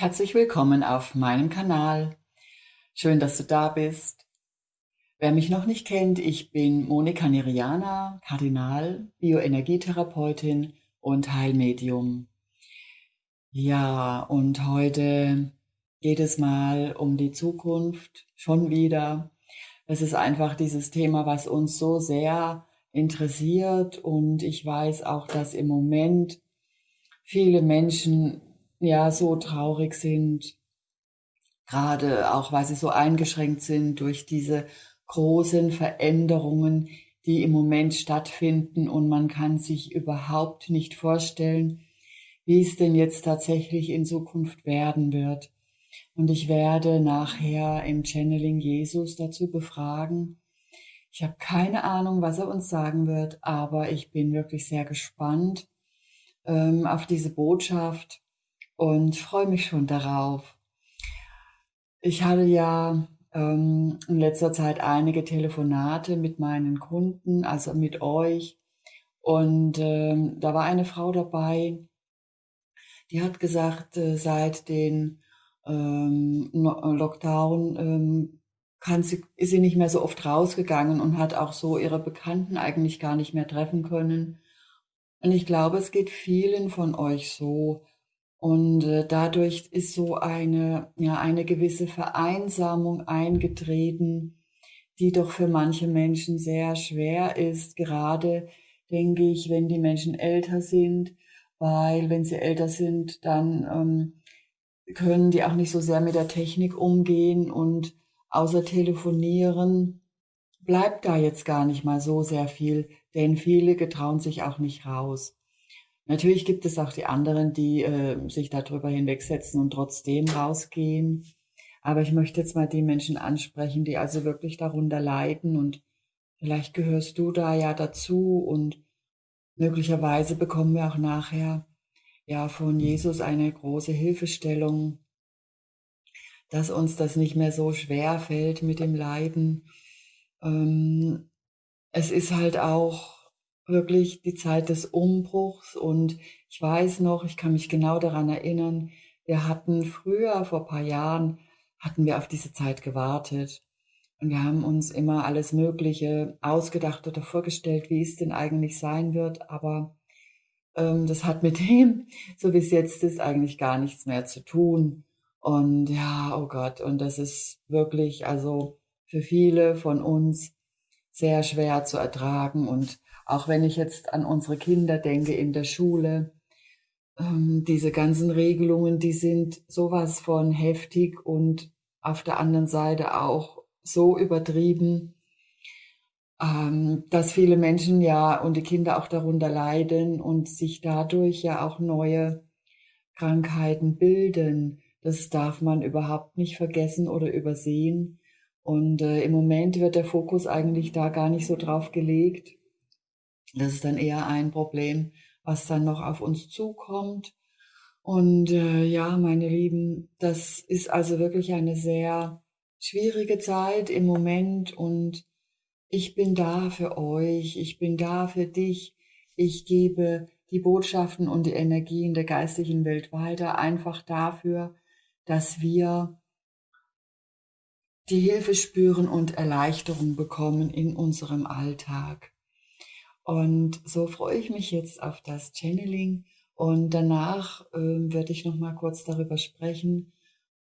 Herzlich willkommen auf meinem Kanal. Schön, dass du da bist. Wer mich noch nicht kennt, ich bin Monika Neriana, Kardinal, Bioenergietherapeutin und Heilmedium. Ja, und heute geht es mal um die Zukunft, schon wieder. Es ist einfach dieses Thema, was uns so sehr interessiert und ich weiß auch, dass im Moment viele Menschen ja so traurig sind, gerade auch weil sie so eingeschränkt sind durch diese großen Veränderungen, die im Moment stattfinden und man kann sich überhaupt nicht vorstellen, wie es denn jetzt tatsächlich in Zukunft werden wird. Und ich werde nachher im Channeling Jesus dazu befragen. Ich habe keine Ahnung, was er uns sagen wird, aber ich bin wirklich sehr gespannt ähm, auf diese Botschaft und freue mich schon darauf. Ich hatte ja ähm, in letzter Zeit einige Telefonate mit meinen Kunden, also mit euch. Und ähm, da war eine Frau dabei, die hat gesagt, äh, seit den ähm, Lockdown ähm, kann sie, ist sie nicht mehr so oft rausgegangen und hat auch so ihre Bekannten eigentlich gar nicht mehr treffen können. Und ich glaube, es geht vielen von euch so, und äh, dadurch ist so eine, ja, eine gewisse Vereinsamung eingetreten, die doch für manche Menschen sehr schwer ist, gerade denke ich, wenn die Menschen älter sind, weil wenn sie älter sind, dann ähm, können die auch nicht so sehr mit der Technik umgehen und außer telefonieren bleibt da jetzt gar nicht mal so sehr viel, denn viele getrauen sich auch nicht raus. Natürlich gibt es auch die anderen, die äh, sich darüber hinwegsetzen und trotzdem rausgehen. Aber ich möchte jetzt mal die Menschen ansprechen, die also wirklich darunter leiden und vielleicht gehörst du da ja dazu und möglicherweise bekommen wir auch nachher ja von Jesus eine große Hilfestellung, dass uns das nicht mehr so schwer fällt mit dem Leiden. Ähm, es ist halt auch wirklich die Zeit des Umbruchs und ich weiß noch, ich kann mich genau daran erinnern, wir hatten früher, vor paar Jahren, hatten wir auf diese Zeit gewartet. Und wir haben uns immer alles Mögliche ausgedacht oder vorgestellt, wie es denn eigentlich sein wird. Aber ähm, das hat mit dem, so wie es jetzt ist, eigentlich gar nichts mehr zu tun. Und ja, oh Gott, und das ist wirklich, also für viele von uns sehr schwer zu ertragen. Und auch wenn ich jetzt an unsere Kinder denke in der Schule, ähm, diese ganzen Regelungen, die sind sowas von heftig und auf der anderen Seite auch so übertrieben, ähm, dass viele Menschen ja und die Kinder auch darunter leiden und sich dadurch ja auch neue Krankheiten bilden. Das darf man überhaupt nicht vergessen oder übersehen. Und äh, im Moment wird der Fokus eigentlich da gar nicht so drauf gelegt. Das ist dann eher ein Problem, was dann noch auf uns zukommt. Und äh, ja, meine Lieben, das ist also wirklich eine sehr schwierige Zeit im Moment und ich bin da für euch, ich bin da für dich. Ich gebe die Botschaften und die Energien der geistigen Welt weiter, einfach dafür, dass wir die Hilfe spüren und Erleichterung bekommen in unserem Alltag. Und so freue ich mich jetzt auf das Channeling. Und danach äh, werde ich noch mal kurz darüber sprechen,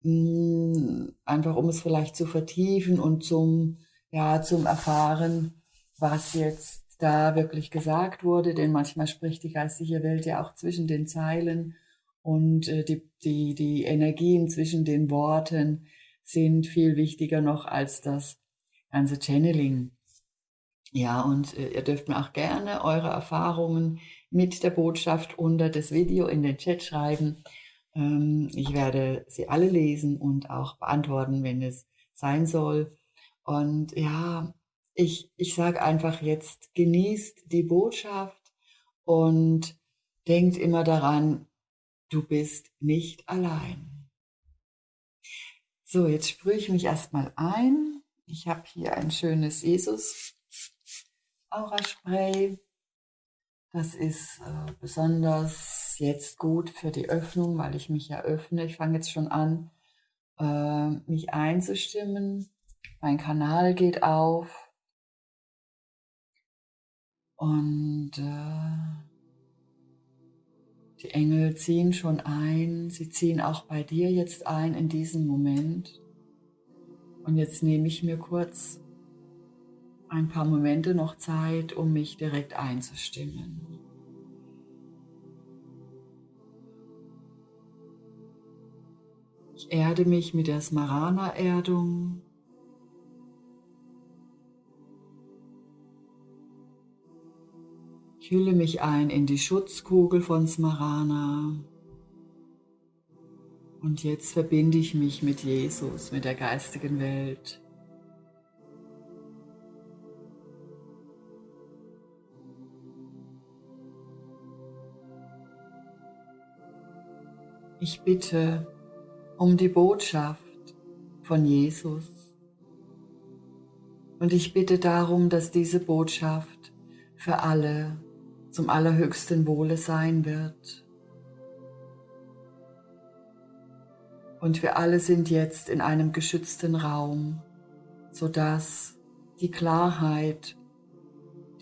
mh, hm, einfach um es vielleicht zu vertiefen und zum ja zum erfahren, was jetzt da wirklich gesagt wurde, denn manchmal spricht die geistige Welt ja auch zwischen den Zeilen. Und äh, die, die, die Energien zwischen den Worten sind viel wichtiger noch als das ganze Channeling. Ja, und äh, ihr dürft mir auch gerne eure Erfahrungen mit der Botschaft unter das Video in den Chat schreiben. Ähm, ich werde sie alle lesen und auch beantworten, wenn es sein soll. Und ja, ich, ich sage einfach jetzt, genießt die Botschaft und denkt immer daran, du bist nicht allein. So, jetzt sprühe ich mich erstmal ein. Ich habe hier ein schönes Jesus Aura Spray. Das ist äh, besonders jetzt gut für die Öffnung, weil ich mich ja öffne. Ich fange jetzt schon an, äh, mich einzustimmen. Mein Kanal geht auf. Und äh, die Engel ziehen schon ein. Sie ziehen auch bei dir jetzt ein in diesem Moment. Und jetzt nehme ich mir kurz ein paar Momente noch Zeit, um mich direkt einzustimmen. Ich erde mich mit der Smarana-Erdung. Ich hülle mich ein in die Schutzkugel von Smarana. Und jetzt verbinde ich mich mit Jesus, mit der geistigen Welt. Ich bitte um die Botschaft von Jesus. Und ich bitte darum, dass diese Botschaft für alle zum allerhöchsten Wohle sein wird. Und wir alle sind jetzt in einem geschützten Raum, sodass die Klarheit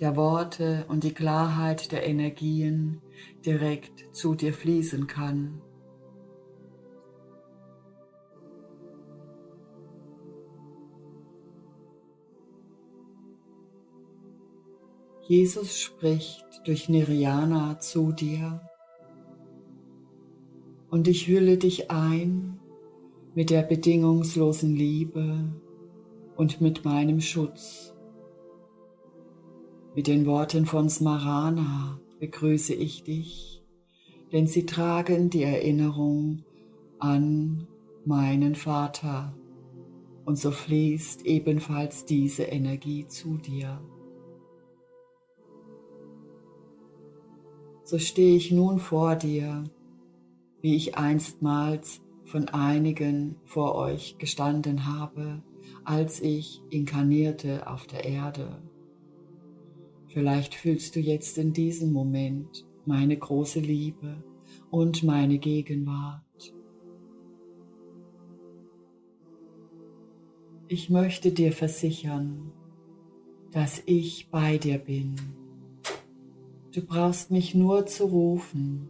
der Worte und die Klarheit der Energien direkt zu dir fließen kann. Jesus spricht durch Nirjana zu dir und ich hülle dich ein mit der bedingungslosen Liebe und mit meinem Schutz. Mit den Worten von Smarana begrüße ich dich, denn sie tragen die Erinnerung an meinen Vater und so fließt ebenfalls diese Energie zu dir. So stehe ich nun vor dir, wie ich einstmals von einigen vor euch gestanden habe, als ich inkarnierte auf der Erde. Vielleicht fühlst du jetzt in diesem Moment meine große Liebe und meine Gegenwart. Ich möchte dir versichern, dass ich bei dir bin Du brauchst mich nur zu rufen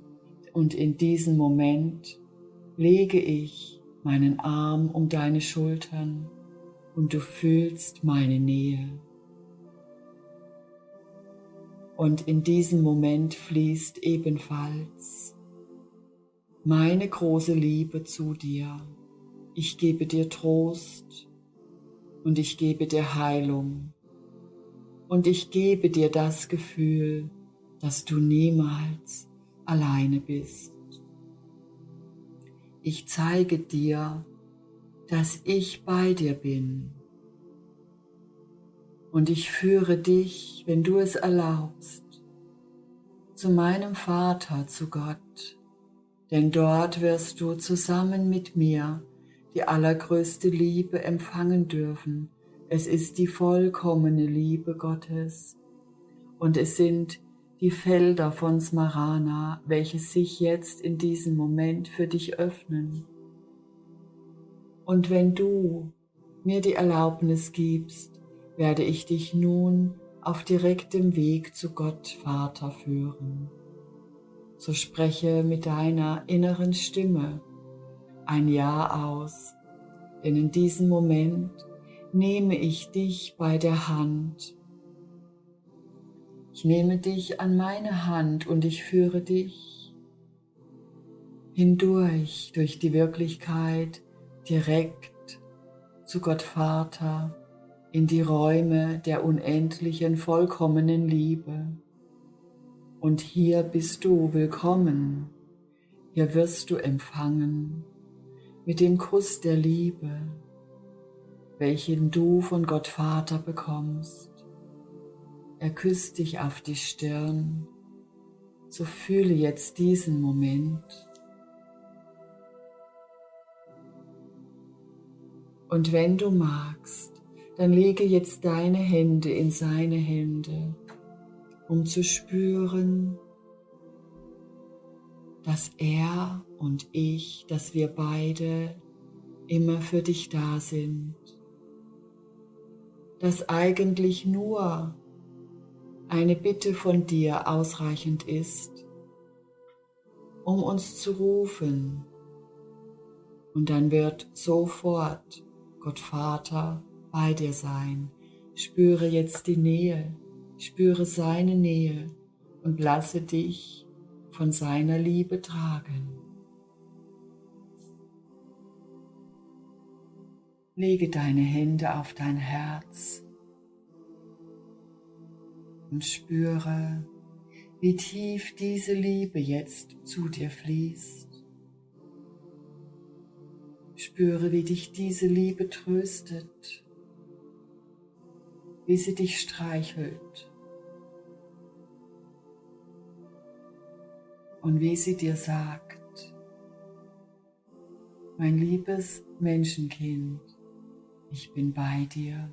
und in diesem Moment lege ich meinen Arm um deine Schultern und du fühlst meine Nähe. Und in diesem Moment fließt ebenfalls meine große Liebe zu dir. Ich gebe dir Trost und ich gebe dir Heilung und ich gebe dir das Gefühl, dass du niemals alleine bist. Ich zeige dir, dass ich bei dir bin. Und ich führe dich, wenn du es erlaubst, zu meinem Vater, zu Gott, denn dort wirst du zusammen mit mir die allergrößte Liebe empfangen dürfen. Es ist die vollkommene Liebe Gottes und es sind die Felder von Smarana, welche sich jetzt in diesem Moment für dich öffnen. Und wenn du mir die Erlaubnis gibst, werde ich dich nun auf direktem Weg zu Gott Vater führen. So spreche mit deiner inneren Stimme ein Ja aus, denn in diesem Moment nehme ich dich bei der Hand ich nehme dich an meine Hand und ich führe dich hindurch durch die Wirklichkeit direkt zu Gott Vater in die Räume der unendlichen, vollkommenen Liebe. Und hier bist du willkommen, hier wirst du empfangen mit dem Kuss der Liebe, welchen du von Gott Vater bekommst. Er küsst dich auf die Stirn. So fühle jetzt diesen Moment. Und wenn du magst, dann lege jetzt deine Hände in seine Hände, um zu spüren, dass er und ich, dass wir beide immer für dich da sind, dass eigentlich nur eine Bitte von dir ausreichend ist, um uns zu rufen. Und dann wird sofort Gott Vater bei dir sein. Spüre jetzt die Nähe, spüre seine Nähe und lasse dich von seiner Liebe tragen. Lege deine Hände auf dein Herz und spüre, wie tief diese Liebe jetzt zu dir fließt. Spüre, wie dich diese Liebe tröstet, wie sie dich streichelt und wie sie dir sagt, mein liebes Menschenkind, ich bin bei dir.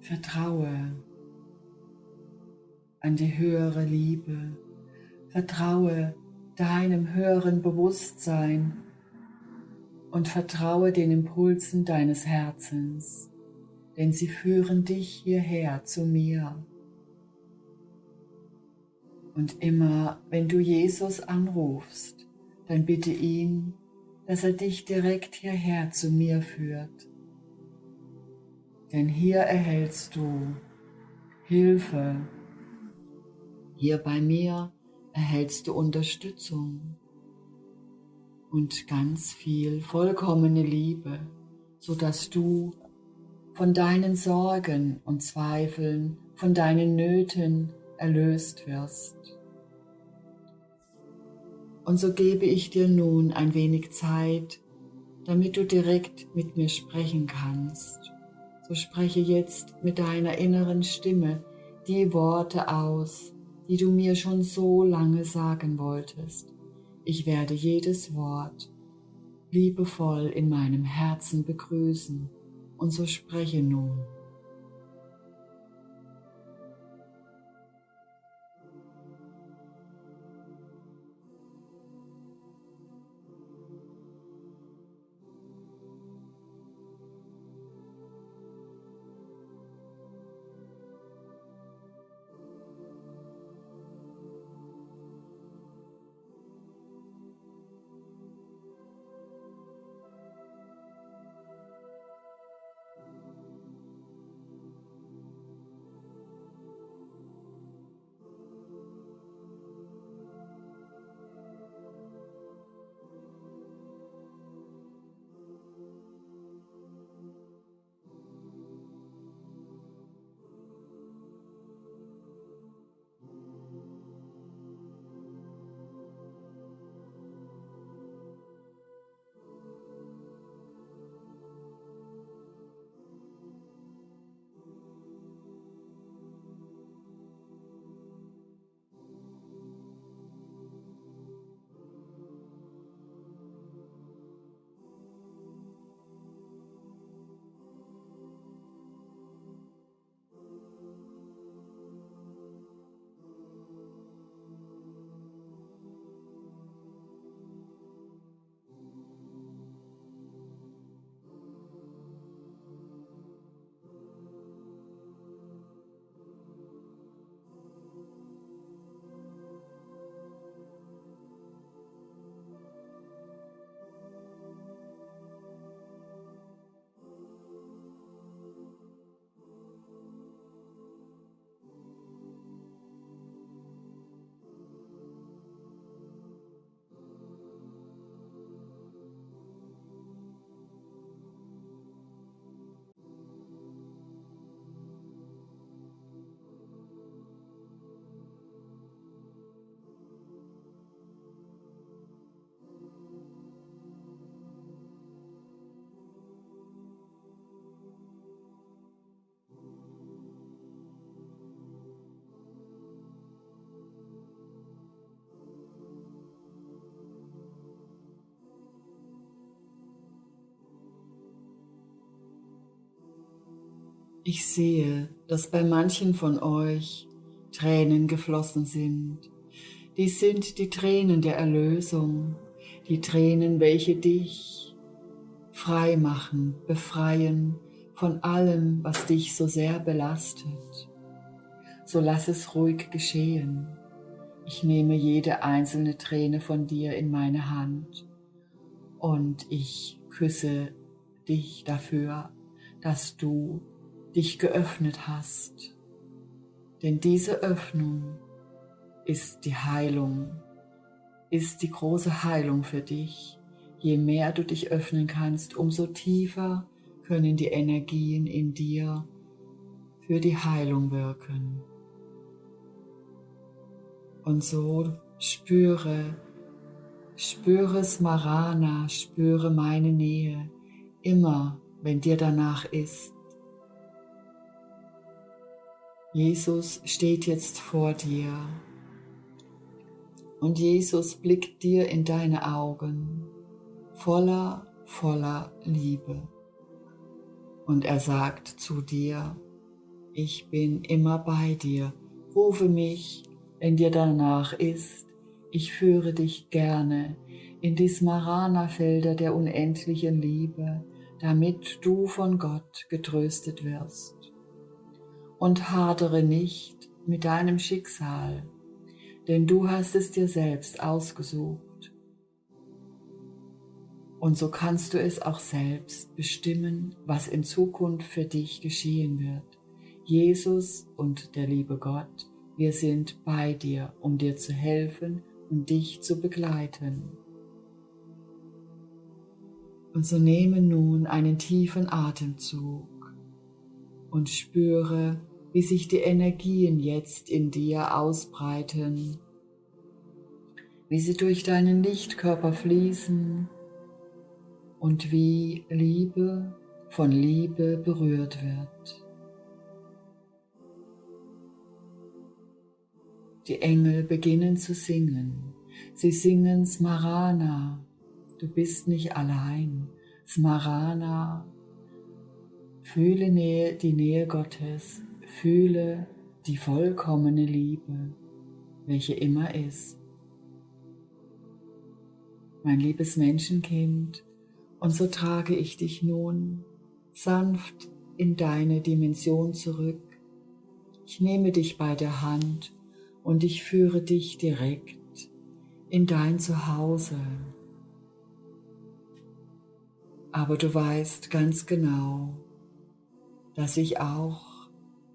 Vertraue an die höhere Liebe. Vertraue deinem höheren Bewusstsein und vertraue den Impulsen deines Herzens, denn sie führen dich hierher zu mir. Und immer, wenn du Jesus anrufst, dann bitte ihn, dass er dich direkt hierher zu mir führt. Denn hier erhältst du Hilfe. Hier bei mir erhältst du Unterstützung und ganz viel vollkommene Liebe, sodass du von deinen Sorgen und Zweifeln, von deinen Nöten erlöst wirst. Und so gebe ich dir nun ein wenig Zeit, damit du direkt mit mir sprechen kannst. So spreche jetzt mit deiner inneren Stimme die Worte aus, die du mir schon so lange sagen wolltest. Ich werde jedes Wort liebevoll in meinem Herzen begrüßen und so spreche nun. Ich sehe, dass bei manchen von euch Tränen geflossen sind, Dies sind die Tränen der Erlösung, die Tränen, welche dich frei machen, befreien von allem, was dich so sehr belastet. So lass es ruhig geschehen. Ich nehme jede einzelne Träne von dir in meine Hand und ich küsse dich dafür, dass du dich geöffnet hast. Denn diese Öffnung ist die Heilung, ist die große Heilung für dich. Je mehr du dich öffnen kannst, umso tiefer können die Energien in dir für die Heilung wirken. Und so spüre, spüre Smarana, spüre meine Nähe, immer wenn dir danach ist. Jesus steht jetzt vor dir und Jesus blickt dir in deine Augen voller, voller Liebe. Und er sagt zu dir, ich bin immer bei dir, rufe mich, wenn dir danach ist, ich führe dich gerne in die Smarana-Felder der unendlichen Liebe, damit du von Gott getröstet wirst. Und hadere nicht mit deinem Schicksal, denn du hast es dir selbst ausgesucht. Und so kannst du es auch selbst bestimmen, was in Zukunft für dich geschehen wird. Jesus und der liebe Gott, wir sind bei dir, um dir zu helfen und dich zu begleiten. Und so nehme nun einen tiefen Atemzug und spüre, wie sich die Energien jetzt in dir ausbreiten, wie sie durch deinen Lichtkörper fließen und wie Liebe von Liebe berührt wird. Die Engel beginnen zu singen. Sie singen Smarana, du bist nicht allein. Smarana, fühle Nähe, die Nähe Gottes, Fühle die vollkommene Liebe, welche immer ist. Mein liebes Menschenkind, und so trage ich dich nun sanft in deine Dimension zurück. Ich nehme dich bei der Hand und ich führe dich direkt in dein Zuhause. Aber du weißt ganz genau, dass ich auch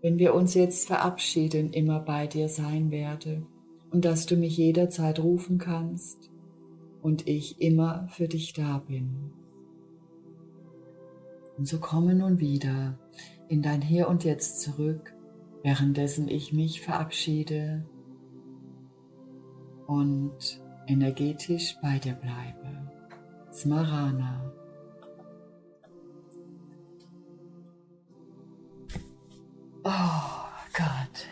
wenn wir uns jetzt verabschieden, immer bei dir sein werde und dass du mich jederzeit rufen kannst und ich immer für dich da bin. Und so komme nun wieder in dein Hier und Jetzt zurück, währenddessen ich mich verabschiede und energetisch bei dir bleibe. Smarana. Oh Gott,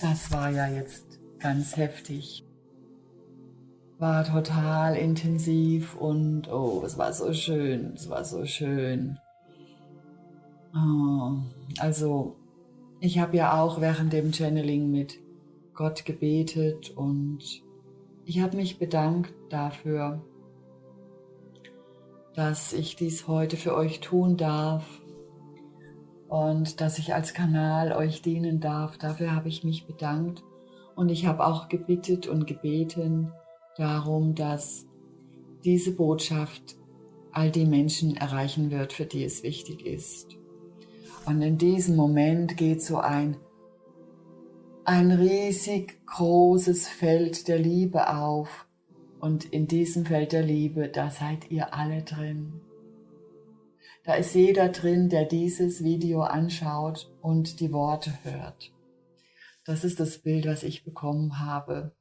das war ja jetzt ganz heftig. War total intensiv und oh, es war so schön, es war so schön. Oh, also, ich habe ja auch während dem Channeling mit Gott gebetet und ich habe mich bedankt dafür, dass ich dies heute für euch tun darf und dass ich als Kanal euch dienen darf. Dafür habe ich mich bedankt und ich habe auch gebittet und gebeten darum, dass diese Botschaft all die Menschen erreichen wird, für die es wichtig ist. Und in diesem Moment geht so ein, ein riesig großes Feld der Liebe auf. Und in diesem Feld der Liebe, da seid ihr alle drin. Da ist jeder drin, der dieses Video anschaut und die Worte hört. Das ist das Bild, was ich bekommen habe.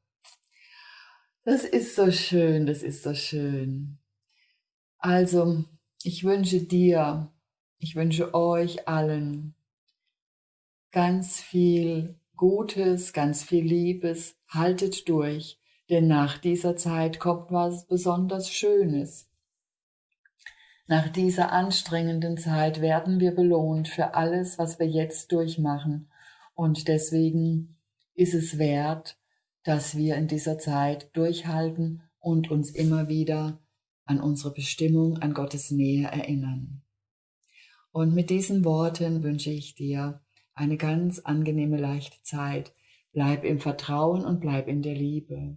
Das ist so schön, das ist so schön. Also, ich wünsche dir, ich wünsche euch allen ganz viel Gutes, ganz viel Liebes. Haltet durch, denn nach dieser Zeit kommt was besonders Schönes. Nach dieser anstrengenden Zeit werden wir belohnt für alles, was wir jetzt durchmachen. Und deswegen ist es wert, dass wir in dieser Zeit durchhalten und uns immer wieder an unsere Bestimmung, an Gottes Nähe erinnern. Und mit diesen Worten wünsche ich dir eine ganz angenehme, leichte Zeit. Bleib im Vertrauen und bleib in der Liebe.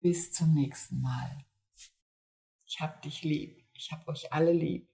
Bis zum nächsten Mal. Ich hab dich lieb. Ich hab euch alle lieb.